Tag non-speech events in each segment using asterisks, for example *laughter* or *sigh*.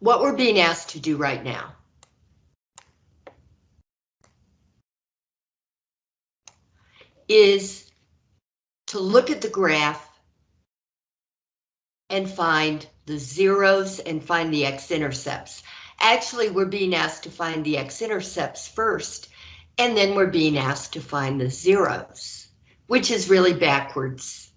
what we're being asked to do right now is to look at the graph and find the zeros and find the x-intercepts. Actually, we're being asked to find the x-intercepts first, and then we're being asked to find the zeros, which is really backwards.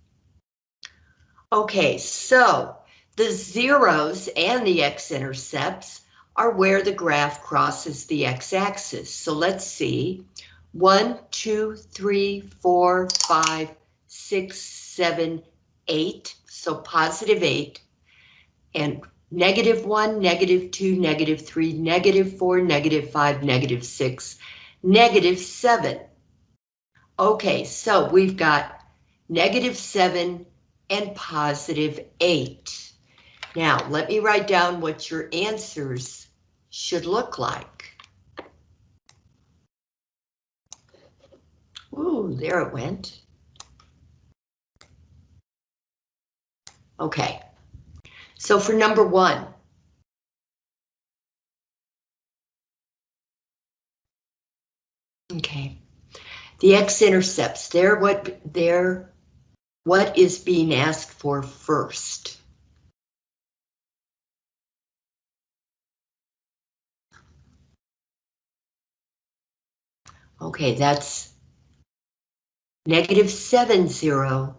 Okay, so the zeros and the x-intercepts are where the graph crosses the x-axis. So let's see, one, two, three, four, five, six, seven, eight, so positive eight, and negative one, negative two, negative three, negative four, negative five, negative six, negative seven. Okay, so we've got negative seven and positive eight. Now, let me write down what your answers should look like. Ooh, there it went. Okay, so for number one, okay, the x-intercepts, they're what they're what is being asked for first. Okay, that's negative seven zero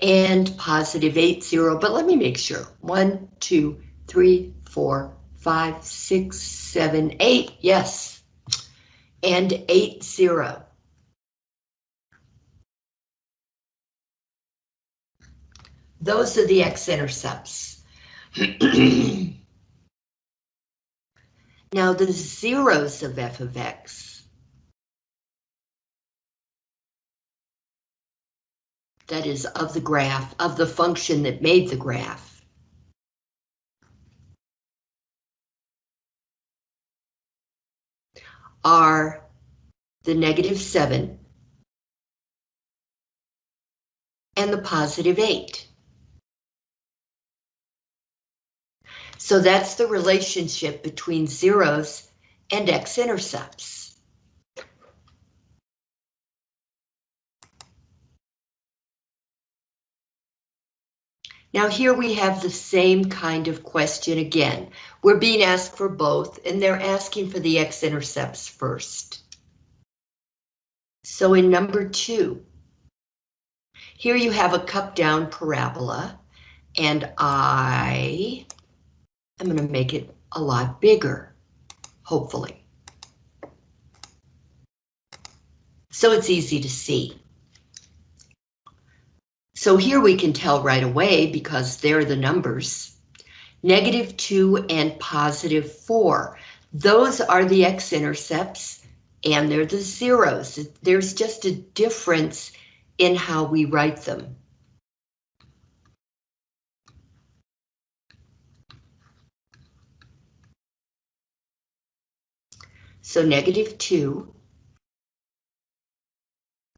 and positive eight zero, but let me make sure. One, two, three, four, five, six, seven, eight, yes. And eight zero. Those are the x-intercepts. *clears throat* now the zeros of f of x that is of the graph, of the function that made the graph. are the negative 7 and the positive 8. So that's the relationship between zeros and x-intercepts. Now here we have the same kind of question again. We're being asked for both and they're asking for the x-intercepts first. So in number two, here you have a cup down parabola and I am going to make it a lot bigger, hopefully. So it's easy to see. So here we can tell right away because they're the numbers. Negative 2 and positive 4. Those are the x-intercepts and they're the zeros. There's just a difference in how we write them. So negative 2,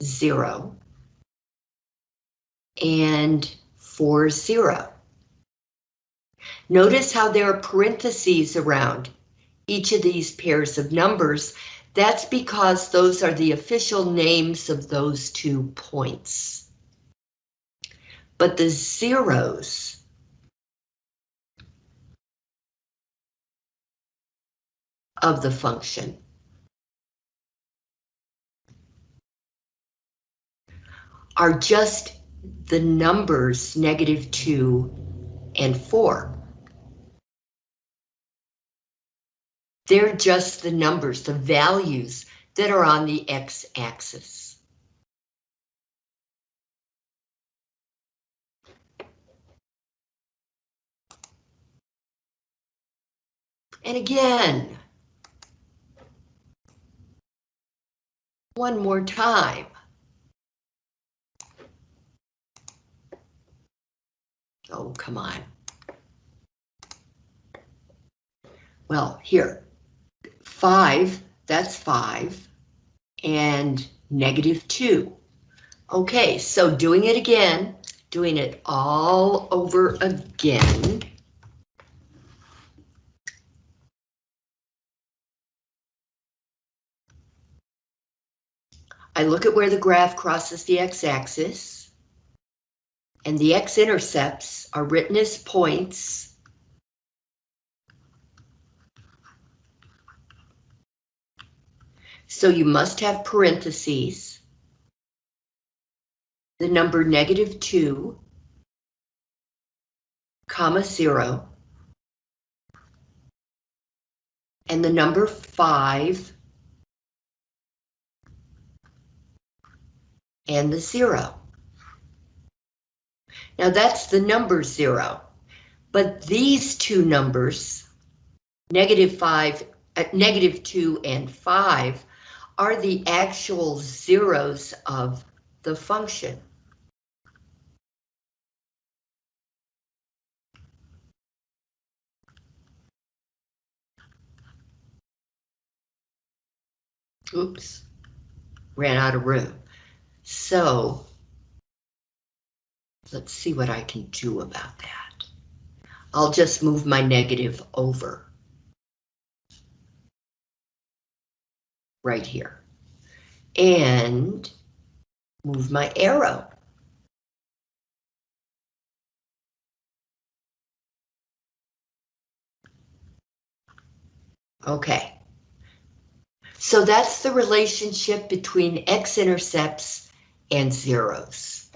0, and 4, 0. Notice how there are parentheses around each of these pairs of numbers. That's because those are the official names of those two points. But the zeros of the function are just the numbers negative 2 and 4. They're just the numbers, the values that are on the x-axis. And again, one more time. Oh, come on. Well, here, five, that's five, and negative two. Okay, so doing it again, doing it all over again. I look at where the graph crosses the x-axis, and the x-intercepts are written as points. So you must have parentheses, the number negative 2, comma 0, and the number 5, and the 0. Now that's the number 0, but these two numbers, negative 5, uh, negative 2 and 5, are the actual zeros of the function. Oops, ran out of room. So let's see what I can do about that. I'll just move my negative over. Right here. And move my arrow. Okay. So that's the relationship between x-intercepts and zeros.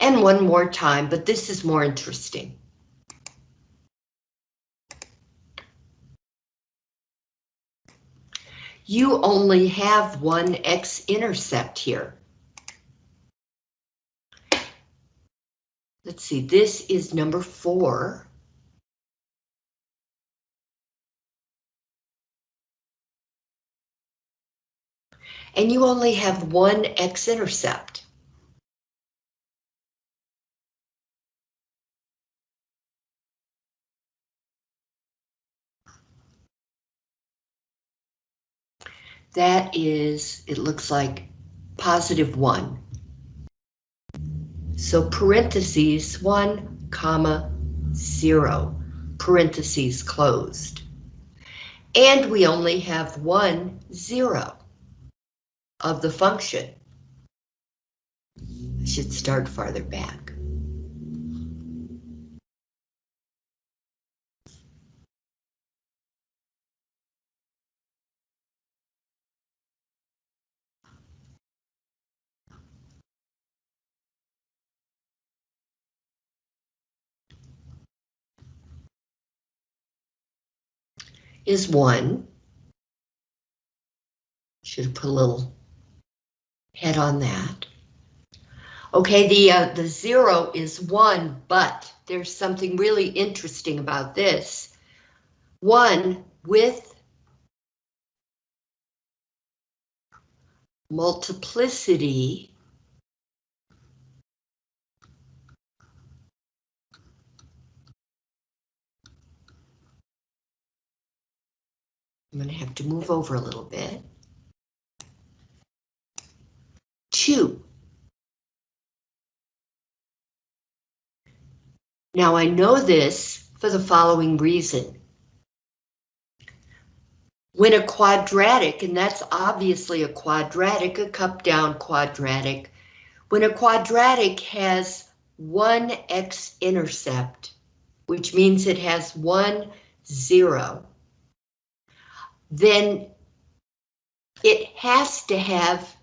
And one more time, but this is more interesting. You only have one x-intercept here. Let's see, this is number four. And you only have one x-intercept. That is, it looks like positive one. So parentheses one comma zero, parentheses closed. And we only have one zero of the function. I should start farther back. is one. Should have put a little head on that. Okay, the, uh, the zero is one, but there's something really interesting about this. One with multiplicity I'm going to have to move over a little bit. Two. Now I know this for the following reason. When a quadratic, and that's obviously a quadratic, a cup down quadratic, when a quadratic has one x-intercept, which means it has one zero, then it has to have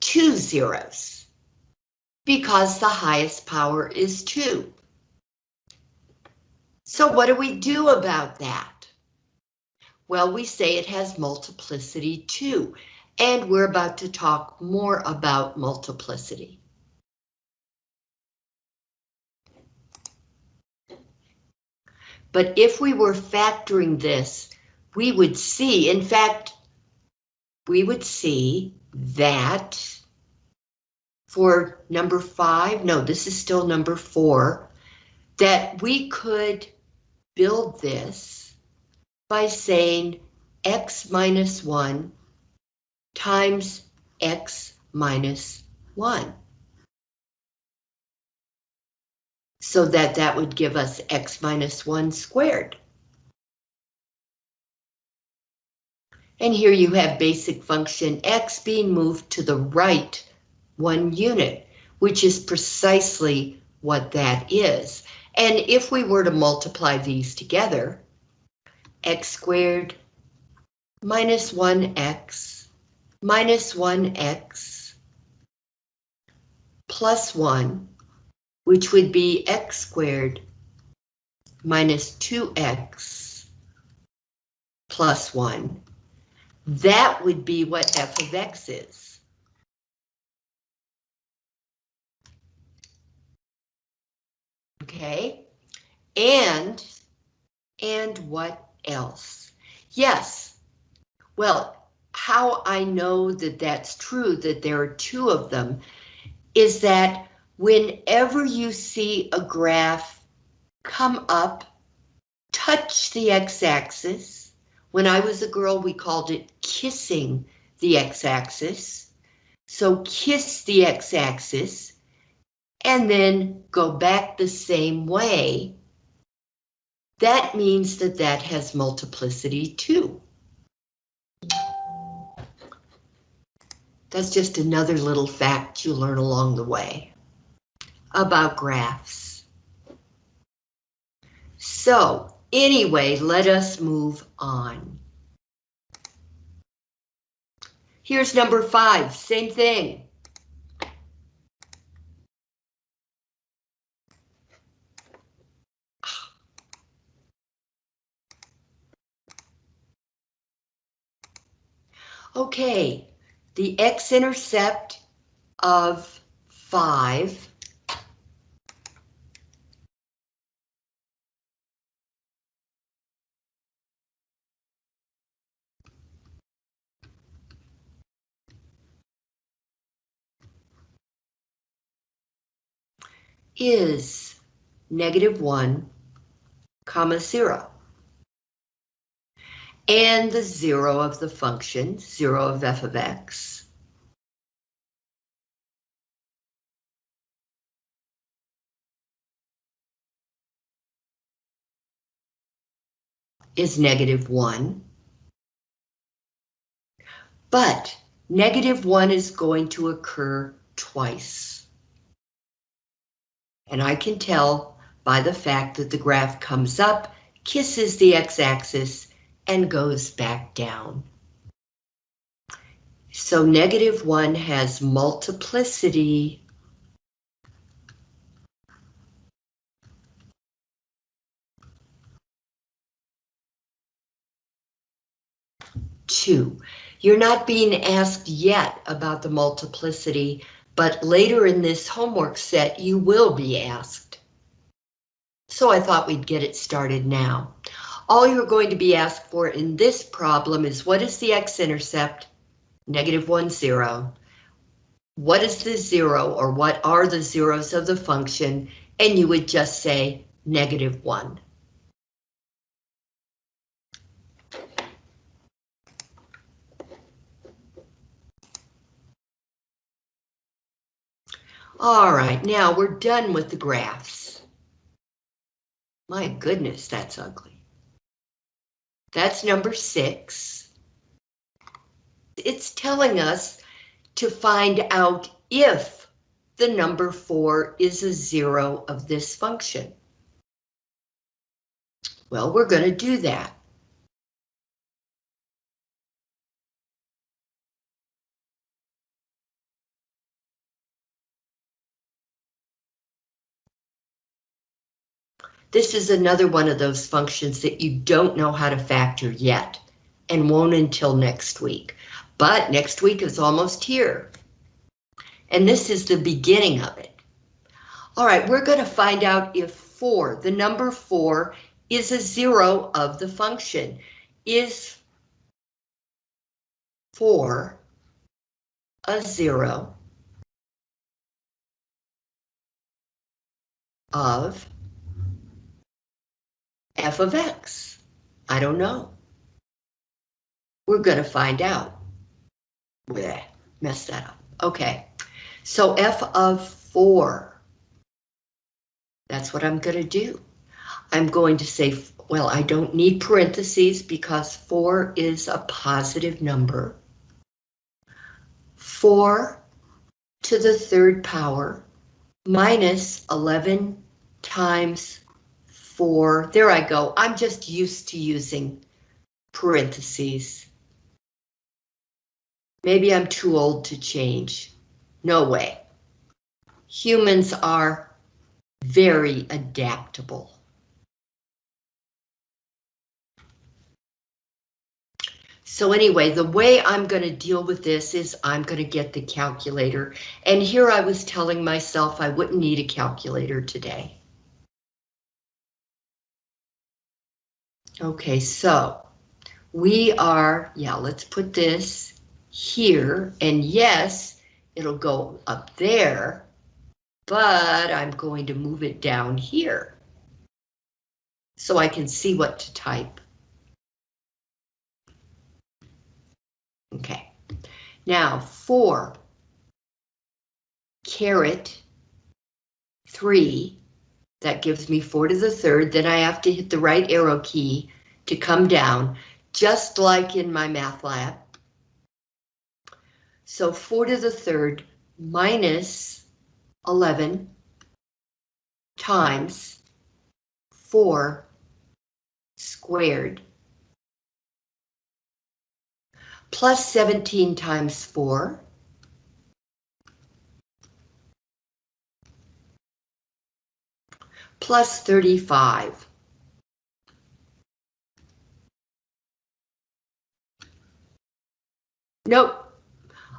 two zeros because the highest power is two. So what do we do about that? Well, we say it has multiplicity two, and we're about to talk more about multiplicity. But if we were factoring this, we would see, in fact, we would see that for number five, no, this is still number four, that we could build this by saying x minus 1 times x minus 1. So that that would give us x minus 1 squared. And here you have basic function x being moved to the right one unit, which is precisely what that is. And if we were to multiply these together, x squared minus 1x minus 1x plus 1, which would be x squared minus 2x plus 1. That would be what f of x is. Okay, and, and what else? Yes, well, how I know that that's true, that there are two of them, is that whenever you see a graph come up, touch the x-axis. When I was a girl, we called it kissing the x-axis. So kiss the x-axis and then go back the same way. That means that that has multiplicity two. That's just another little fact you learn along the way about graphs. So anyway, let us move on. Here's number five, same thing. Okay, the x-intercept of 5 is negative 1, comma 0 and the zero of the function, zero of f of x. is negative 1. But negative 1 is going to occur twice. And I can tell by the fact that the graph comes up, kisses the x-axis, and goes back down. So negative 1 has multiplicity two. You're not being asked yet about the multiplicity, but later in this homework set, you will be asked. So I thought we'd get it started now. All you're going to be asked for in this problem is what is the x-intercept? Negative 1, 0. What is the zero or what are the zeros of the function? And you would just say negative 1. All right, now we're done with the graphs. My goodness, that's ugly. That's number six. It's telling us to find out if the number four is a zero of this function. Well, we're going to do that. This is another one of those functions that you don't know how to factor yet and won't until next week. But next week is almost here. And this is the beginning of it. All right, we're going to find out if 4, the number 4, is a zero of the function. Is 4 a zero of f of x? I don't know. We're going to find out. Blech, messed that up. Okay, so f of 4. That's what I'm going to do. I'm going to say, well, I don't need parentheses because 4 is a positive number. 4 to the third power minus 11 times 4. There I go. I'm just used to using parentheses. Maybe I'm too old to change. No way. Humans are very adaptable. So anyway, the way I'm going to deal with this is I'm going to get the calculator. And here I was telling myself I wouldn't need a calculator today. Okay, so we are, yeah, let's put this here. And yes, it'll go up there, but I'm going to move it down here so I can see what to type. Okay, now four caret three, that gives me four to the third, then I have to hit the right arrow key to come down, just like in MyMathLab. So four to the third minus 11 times 4 squared plus 17 times 4. Plus 35. Nope.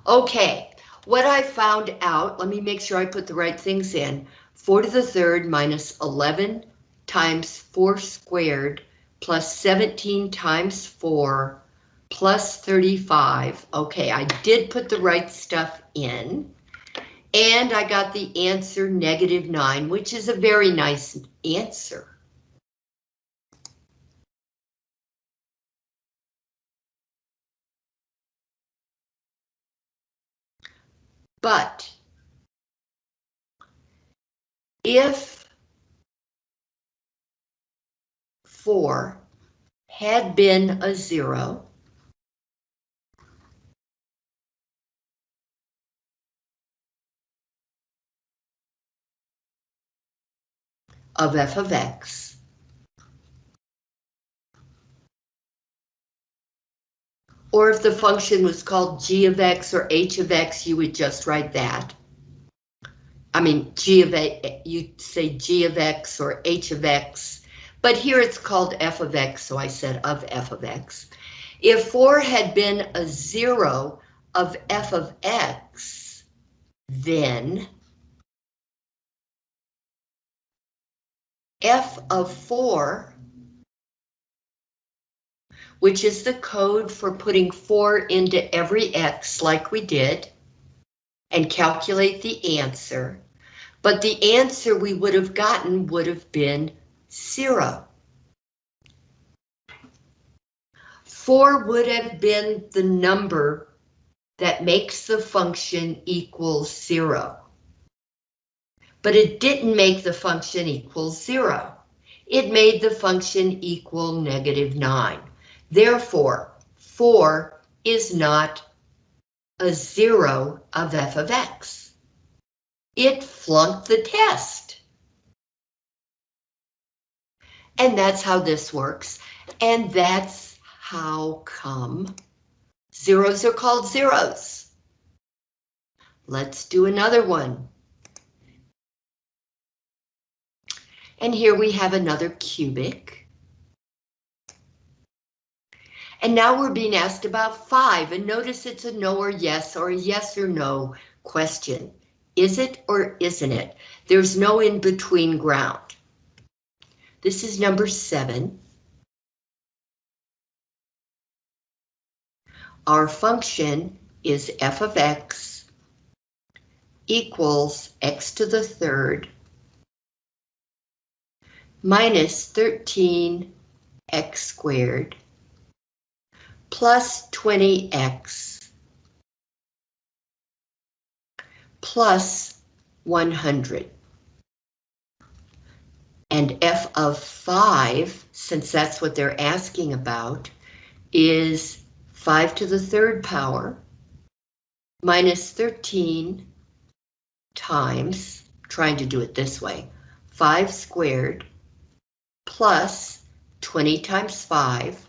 Okay, what I found out, let me make sure I put the right things in. 4 to the third minus 11 times 4 squared plus 17 times 4 plus 35. Okay, I did put the right stuff in. And I got the answer negative 9, which is a very nice answer. But if 4 had been a 0, of f of x. Or if the function was called g of x or h of x, you would just write that. I mean, g of a, you'd say g of x or h of x, but here it's called f of x, so I said of f of x. If 4 had been a 0 of f of x, then f of 4, which is the code for putting 4 into every x like we did, and calculate the answer. But the answer we would have gotten would have been 0. 4 would have been the number that makes the function equal 0 but it didn't make the function equal zero. It made the function equal negative nine. Therefore, four is not a zero of f of x. It flunked the test. And that's how this works. And that's how come zeros are called zeros. Let's do another one. And here we have another cubic. And now we're being asked about five, and notice it's a no or yes or a yes or no question. Is it or isn't it? There's no in between ground. This is number seven. Our function is f of x equals x to the third minus 13x squared plus 20x plus 100. And f of 5, since that's what they're asking about, is 5 to the third power minus 13 times, trying to do it this way, 5 squared plus 20 times 5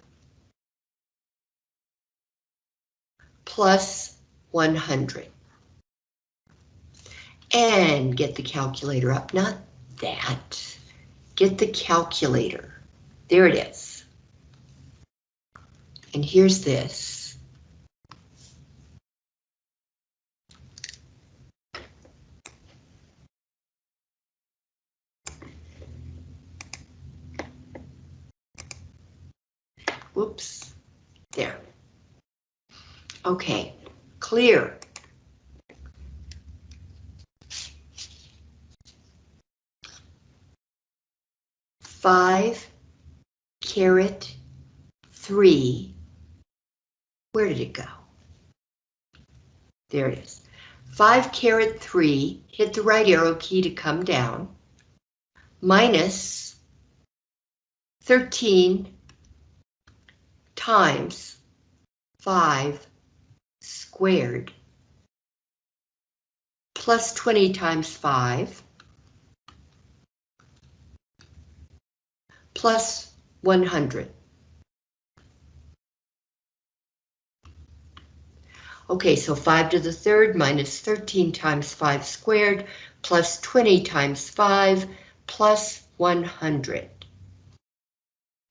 plus 100. And get the calculator up, not that. Get the calculator. There it is. And here's this. Whoops, there. Okay, clear. Five caret three. Where did it go? There it is. Five caret three, hit the right arrow key to come down, minus 13 times 5 squared plus 20 times 5 plus 100. Okay, so 5 to the third minus 13 times 5 squared plus 20 times 5 plus 100.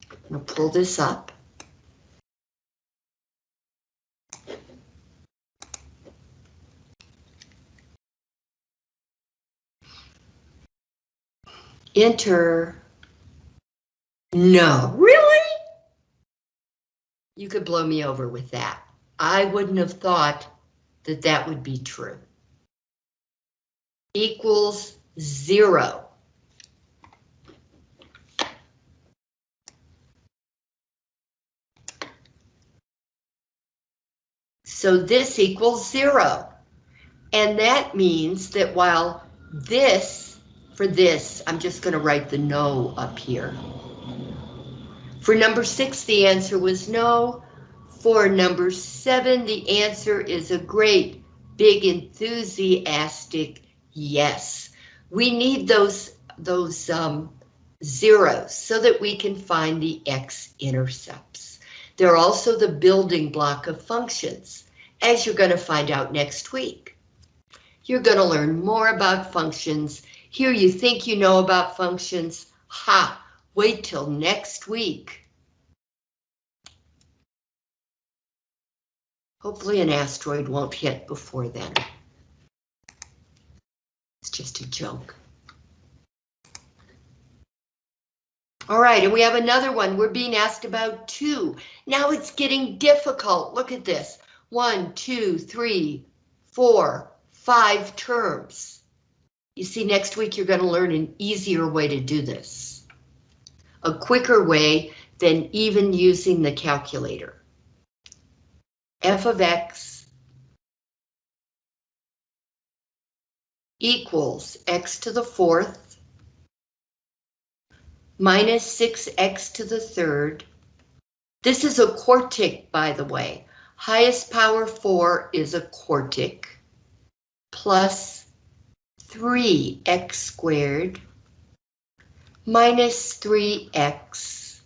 I'm going to pull this up. Enter. No, really? You could blow me over with that. I wouldn't have thought that that would be true. Equals zero. So this equals zero. And that means that while this, for this, I'm just going to write the no up here. For number six, the answer was no. For number seven, the answer is a great, big, enthusiastic yes. We need those, those um, zeros so that we can find the x-intercepts. They're also the building block of functions, as you're going to find out next week. You're going to learn more about functions. Here you think you know about functions. Ha! Wait till next week. Hopefully an asteroid won't hit before then. It's just a joke. All right, and we have another one. We're being asked about two. Now it's getting difficult. Look at this. One, two, three, four, five terms. You see, next week you're going to learn an easier way to do this. A quicker way than even using the calculator f of x equals x to the fourth minus 6x to the third. This is a quartic, by the way. Highest power 4 is a quartic plus 3x squared minus 3x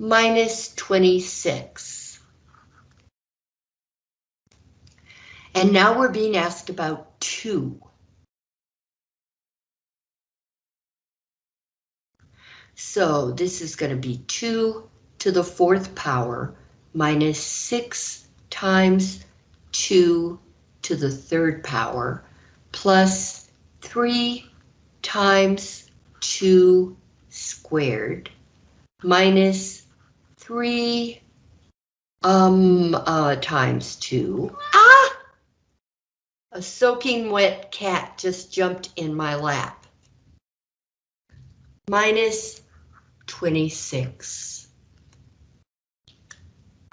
minus 26. And now we're being asked about two. So this is going to be 2 to the fourth power minus 6 times 2 to the third power plus 3 times 2 squared minus 3 um uh times 2 Ah! a soaking wet cat just jumped in my lap. Minus 26.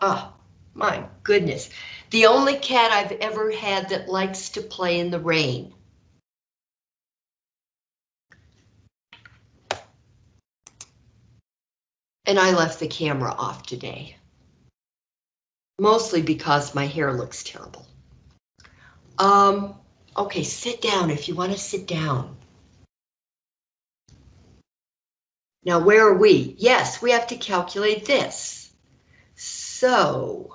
Oh, my goodness. The only cat I've ever had that likes to play in the rain. And I left the camera off today. Mostly because my hair looks terrible. Um, okay, sit down if you want to sit down. Now, where are we? Yes, we have to calculate this. So,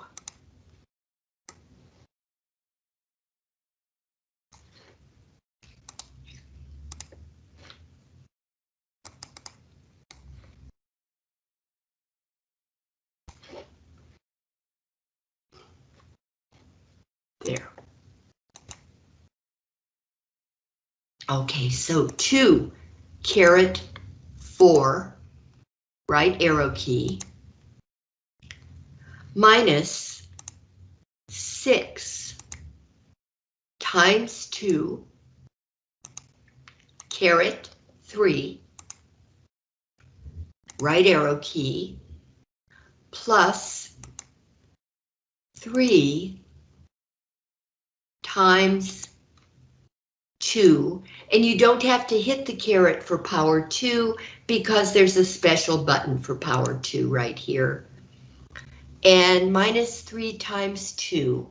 there. Okay, so two caret four, right arrow key, minus six times two, caret three, right arrow key, plus three times 2, and you don't have to hit the caret for power 2 because there's a special button for power 2 right here. And minus 3 times 2.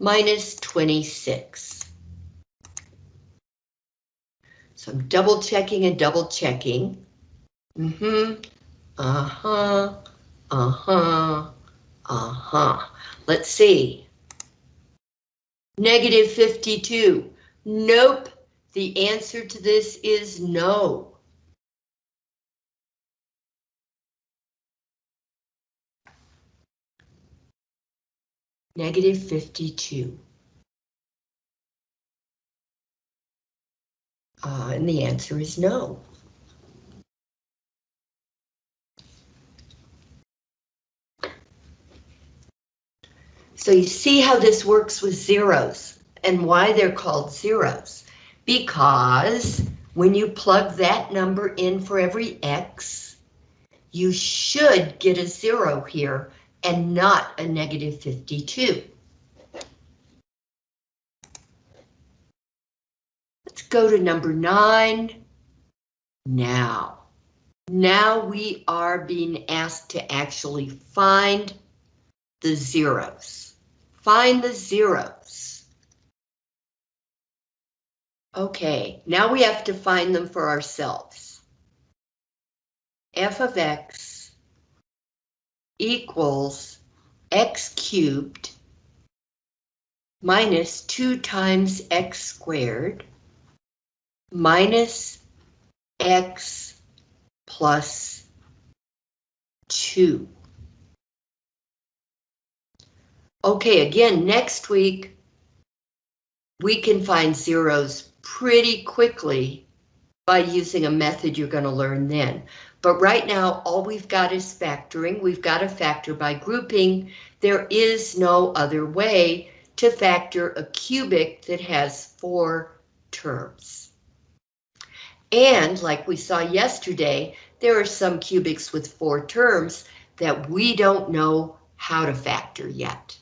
Minus 26. So I'm double checking and double checking. Mm-hmm. Uh-huh. Uh-huh. Uh-huh. Let's see. Negative 52. Nope. The answer to this is no. Negative 52. Uh, and the answer is no. So you see how this works with zeros and why they're called zeros. Because when you plug that number in for every X, you should get a zero here and not a negative 52. Let's go to number nine. Now, now we are being asked to actually find the zeros. Find the zeros. Okay, now we have to find them for ourselves. f of x equals x cubed minus 2 times x squared minus x plus 2. Okay, again, next week, we can find zeros pretty quickly by using a method you're going to learn then. But right now, all we've got is factoring. We've got to factor by grouping. There is no other way to factor a cubic that has four terms. And like we saw yesterday, there are some cubics with four terms that we don't know how to factor yet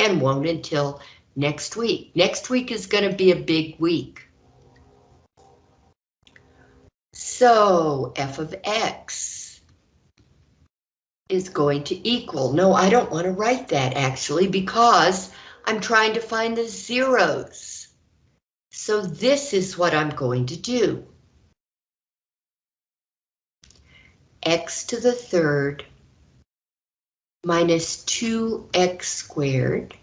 and won't until next week. Next week is going to be a big week. So f of x is going to equal, no, I don't want to write that actually because I'm trying to find the zeros. So this is what I'm going to do. x to the third minus 2x squared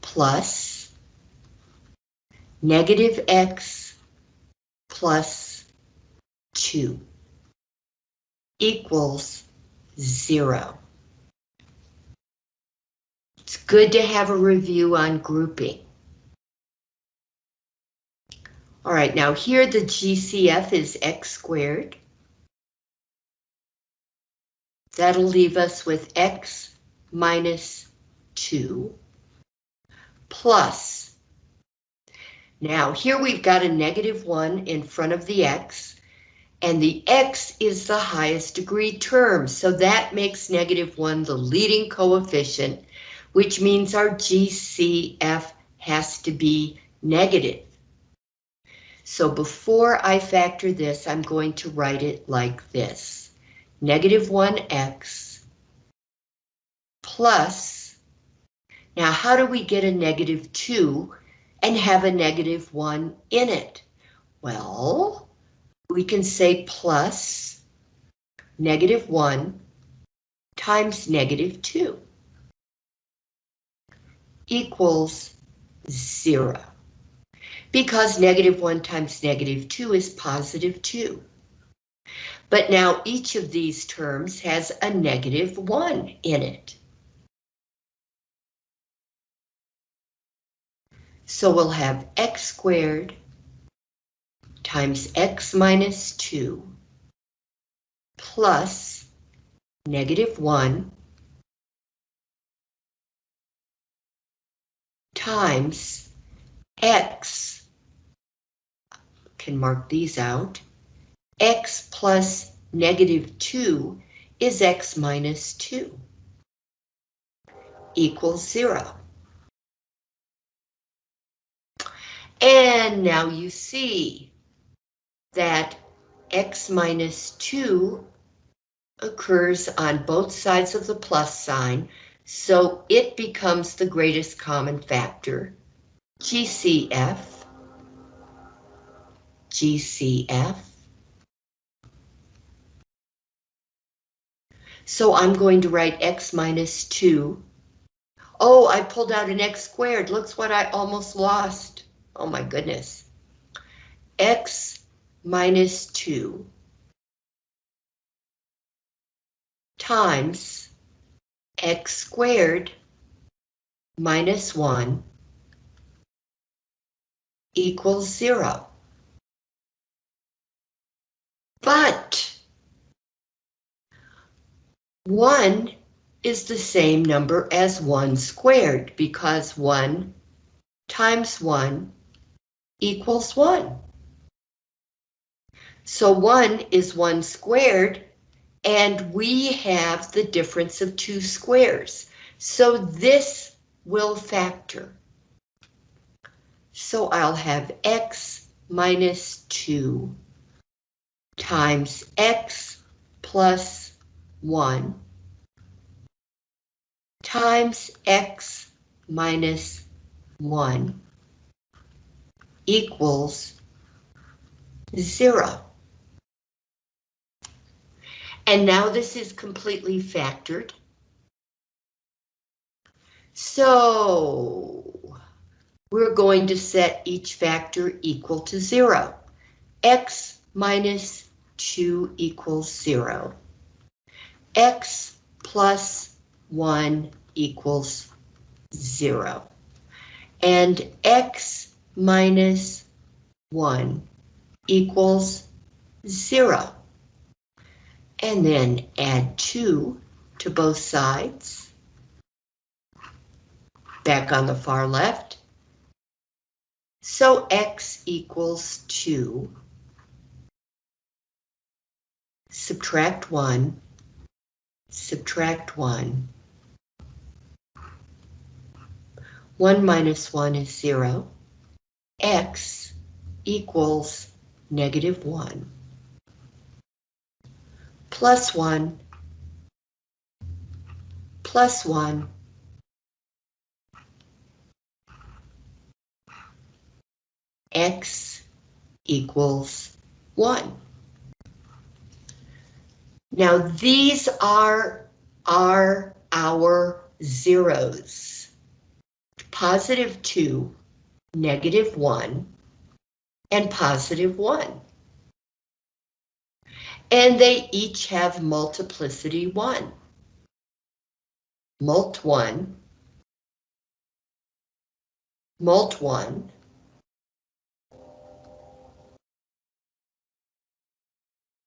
plus negative x plus 2 equals 0. It's good to have a review on grouping. All right, now here the GCF is x squared That'll leave us with x minus 2 plus. Now here we've got a negative 1 in front of the x, and the x is the highest degree term, so that makes negative 1 the leading coefficient, which means our GCF has to be negative. So before I factor this, I'm going to write it like this. Negative 1x plus, now how do we get a negative 2 and have a negative 1 in it? Well, we can say plus negative 1 times negative 2 equals 0 because negative 1 times negative 2 is positive 2. But now each of these terms has a negative 1 in it. So we'll have x squared times x minus 2 plus negative 1 times x can mark these out. X plus negative 2 is x minus 2 equals 0. And now you see that x minus 2 occurs on both sides of the plus sign, so it becomes the greatest common factor, GCF GCF. So I'm going to write x minus 2. Oh, I pulled out an x squared. Looks what I almost lost. Oh my goodness. x minus 2 times x squared minus 1 equals 0. But 1 is the same number as 1 squared because 1 times 1 equals 1. So 1 is 1 squared, and we have the difference of two squares. So this will factor. So I'll have x minus 2 times x plus 1 times x minus 1 equals 0. And now this is completely factored. So we're going to set each factor equal to 0. x minus 2 equals 0. X plus 1 equals 0. And x minus 1 equals 0. And then add 2 to both sides. Back on the far left. So x equals 2 subtract 1, subtract 1. 1 minus 1 is 0. x equals negative 1. Plus 1, plus 1. x equals 1. Now these are, are our zeros. Positive 2, negative 1, and positive 1. And they each have multiplicity 1. Mult 1, mult 1,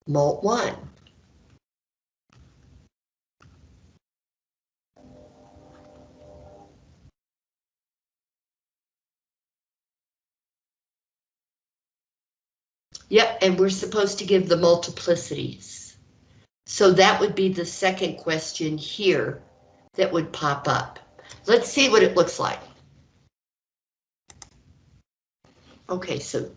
mult 1. Yep, and we're supposed to give the multiplicities. So that would be the second question here that would pop up. Let's see what it looks like. Okay, so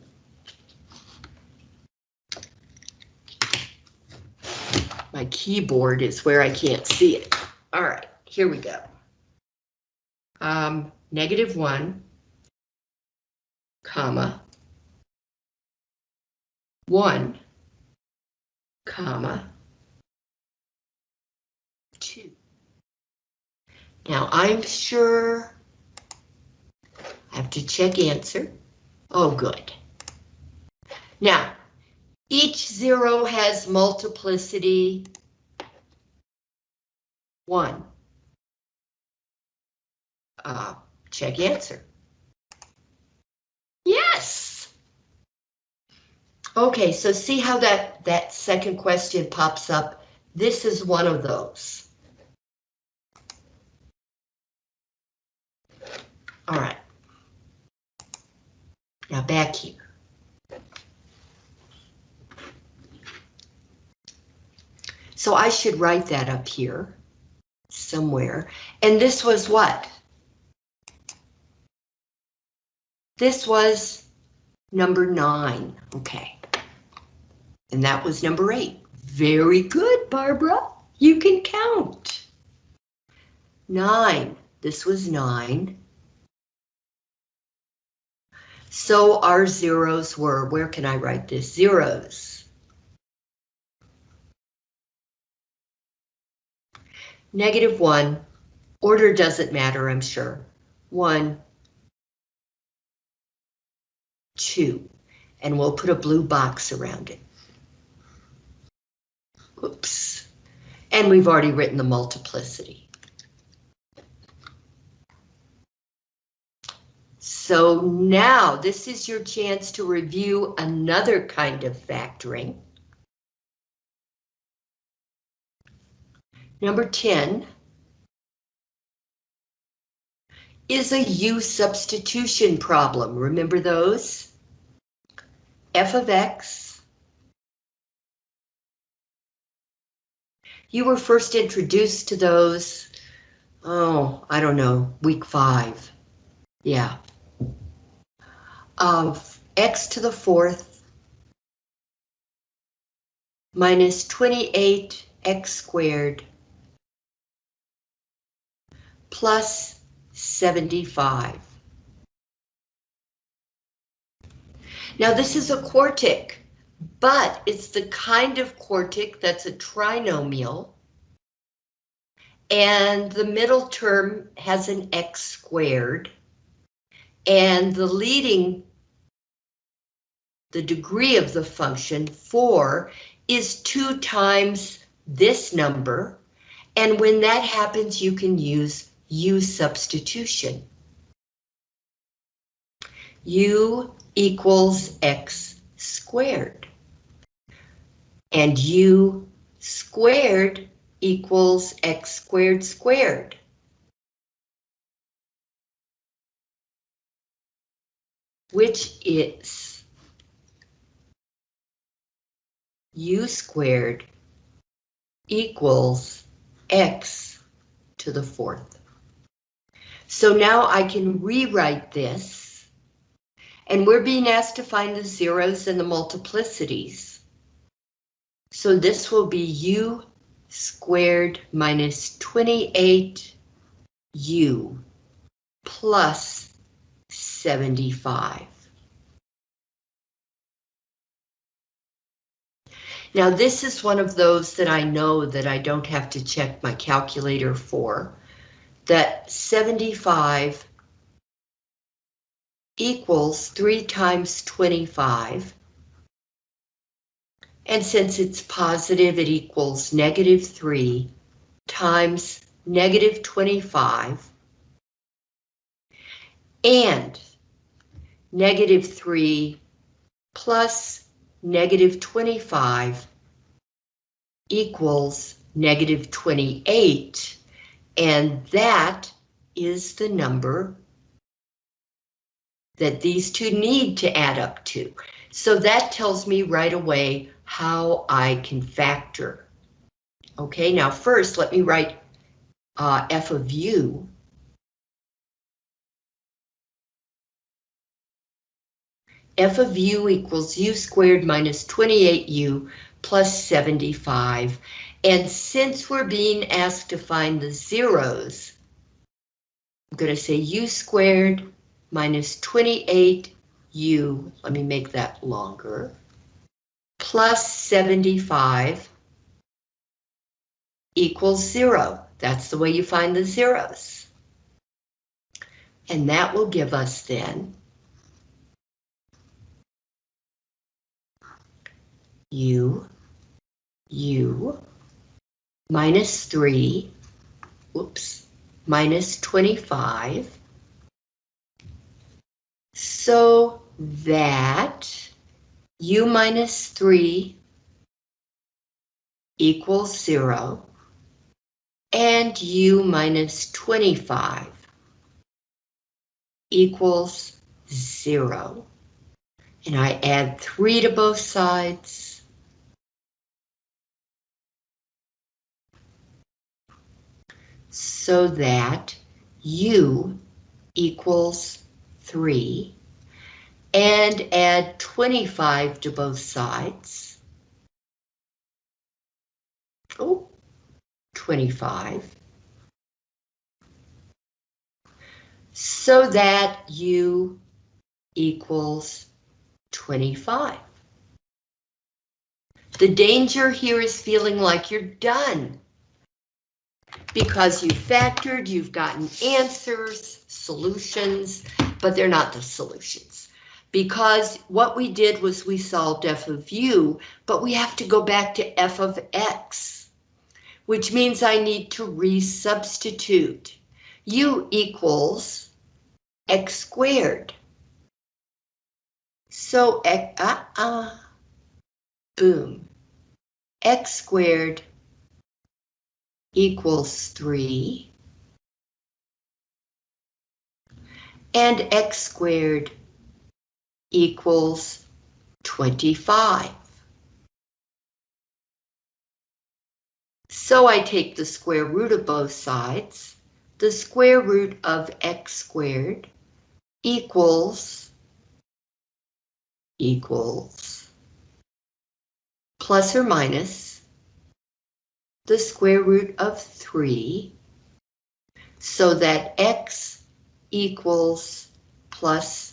my keyboard is where I can't see it. All right, here we go. Um, negative one, comma, one, comma, two. Now I'm sure I have to check answer. Oh, good. Now, each zero has multiplicity one. Uh, check answer. Yes. Okay, so see how that, that second question pops up? This is one of those. All right. Now back here. So I should write that up here somewhere. And this was what? This was number nine. Okay. And that was number eight. Very good, Barbara. You can count. Nine. This was nine. So our zeros were, where can I write this? Zeros. Negative one. Order doesn't matter, I'm sure. One, two, and we'll put a blue box around it. Oops. And we've already written the multiplicity. So now this is your chance to review another kind of factoring. Number 10 is a U substitution problem. Remember those? f of x. You were first introduced to those, oh, I don't know, week five. Yeah, of x to the fourth minus 28x squared plus 75. Now this is a quartic, but it's the kind of quartic that's a trinomial. And the middle term has an x squared. And the leading the degree of the function, 4, is 2 times this number, and when that happens, you can use U substitution. U equals X squared. And U squared equals X squared squared. Which is u squared equals x to the fourth. So now I can rewrite this, and we're being asked to find the zeros and the multiplicities. So this will be u squared minus 28u plus 75. Now this is one of those that I know that I don't have to check my calculator for, that 75 equals 3 times 25. And since it's positive, it equals negative 3 times negative 25. And negative 3 plus negative 25 equals negative 28, and that is the number that these two need to add up to. So that tells me right away how I can factor. Okay, now first let me write uh, f of u f of u equals u squared minus 28u plus 75. And since we're being asked to find the zeros, I'm going to say u squared minus 28u, let me make that longer, plus 75 equals zero. That's the way you find the zeros. And that will give us then u, u, minus 3, whoops, minus 25, so that u minus 3 equals 0, and u minus 25 equals 0. And I add 3 to both sides. So that u equals 3 and add 25 to both sides. Oh, 25. So that u equals 25. The danger here is feeling like you're done. Because you factored, you've gotten answers, solutions, but they're not the solutions. Because what we did was we solved f of u, but we have to go back to f of x which means I need to resubstitute. u equals x squared. So, uh, uh, boom, x squared equals 3, and x squared equals 25. So I take the square root of both sides. The square root of x squared equals equals plus or minus the square root of 3 so that x equals plus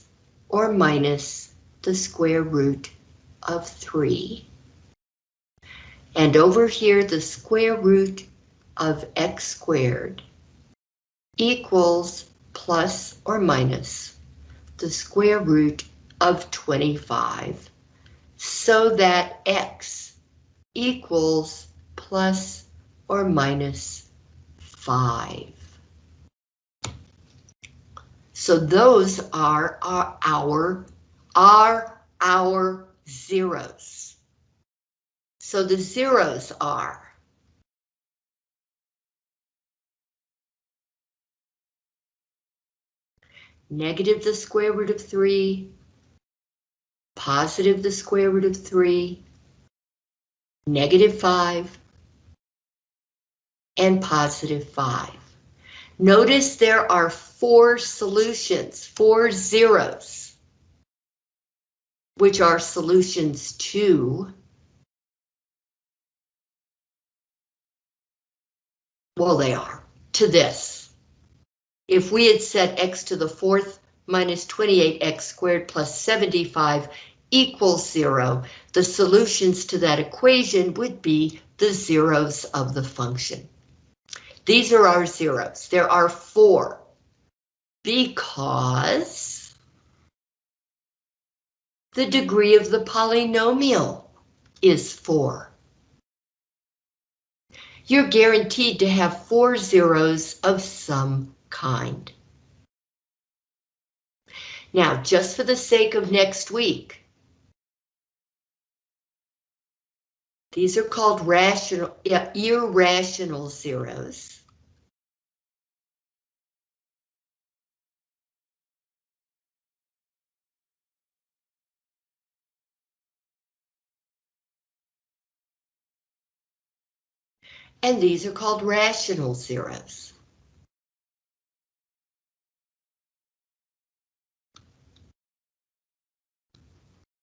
or minus the square root of 3. And over here, the square root of x squared equals plus or minus the square root of 25 so that x equals plus or minus 5. So those are our, our, are our zeros. So the zeros are negative the square root of 3, positive the square root of 3, negative 5, and positive 5. Notice there are four solutions, four zeros, which are solutions to Well, they are, to this. If we had set x to the fourth minus 28x squared plus 75 equals zero, the solutions to that equation would be the zeros of the function. These are our zeros. There are four because the degree of the polynomial is four you're guaranteed to have four zeros of some kind. Now, just for the sake of next week, these are called rational, irrational zeros. and these are called rational zeros.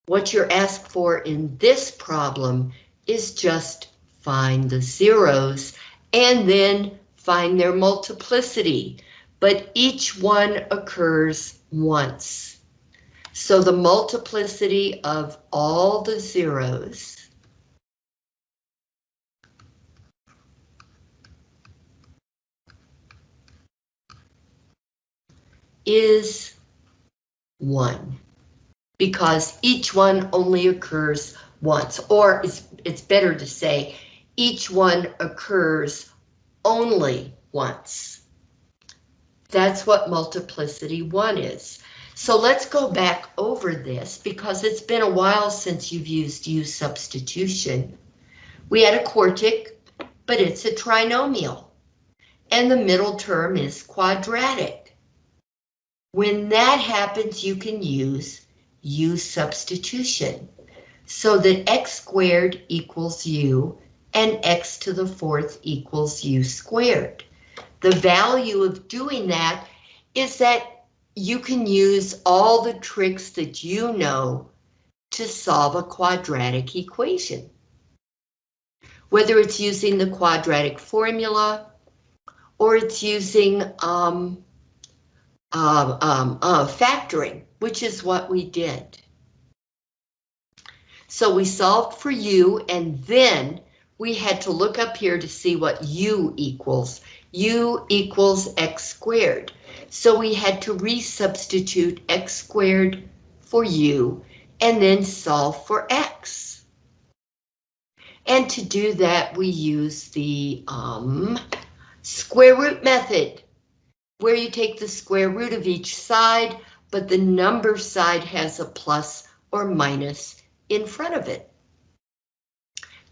What you're asked for in this problem is just find the zeros and then find their multiplicity, but each one occurs once. So the multiplicity of all the zeros is 1 because each one only occurs once, or it's, it's better to say each one occurs only once. That's what multiplicity 1 is. So let's go back over this because it's been a while since you've used U substitution. We had a quartic, but it's a trinomial. And the middle term is quadratic. When that happens, you can use U substitution so that x squared equals u and x to the fourth equals u squared. The value of doing that is that you can use all the tricks that you know to solve a quadratic equation. Whether it's using the quadratic formula or it's using um, uh, um, uh, factoring, which is what we did. So we solved for u and then we had to look up here to see what u equals. u equals x squared. So we had to resubstitute x squared for u and then solve for x. And to do that, we use the um, square root method, where you take the square root of each side, but the number side has a plus or minus in front of it.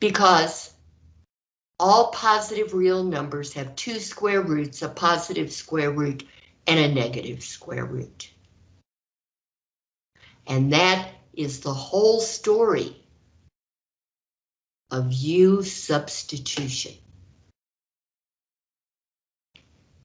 Because all positive real numbers have two square roots, a positive square root and a negative square root. And that is the whole story of U substitution.